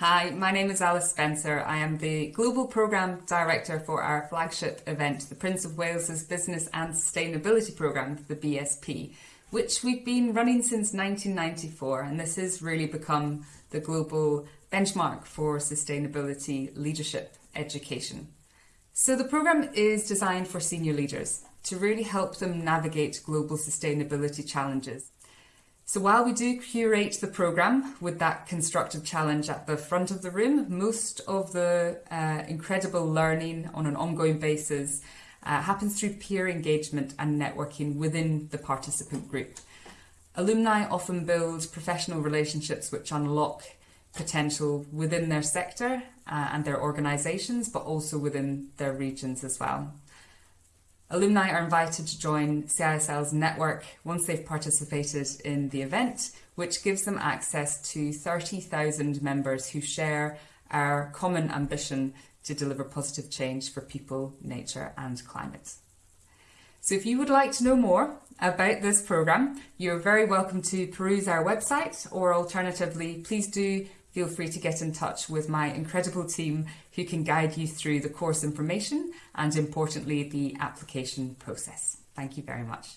Hi, my name is Alice Spencer. I am the Global Programme Director for our flagship event, the Prince of Wales's Business and Sustainability Programme, the BSP, which we've been running since 1994 and this has really become the global benchmark for sustainability leadership education. So the programme is designed for senior leaders to really help them navigate global sustainability challenges. So while we do curate the programme with that constructive challenge at the front of the room, most of the uh, incredible learning on an ongoing basis uh, happens through peer engagement and networking within the participant group. Alumni often build professional relationships which unlock potential within their sector uh, and their organisations, but also within their regions as well. Alumni are invited to join CISL's network once they've participated in the event, which gives them access to 30,000 members who share our common ambition to deliver positive change for people, nature and climate. So if you would like to know more about this programme, you're very welcome to peruse our website or alternatively, please do feel free to get in touch with my incredible team who can guide you through the course information and importantly the application process. Thank you very much.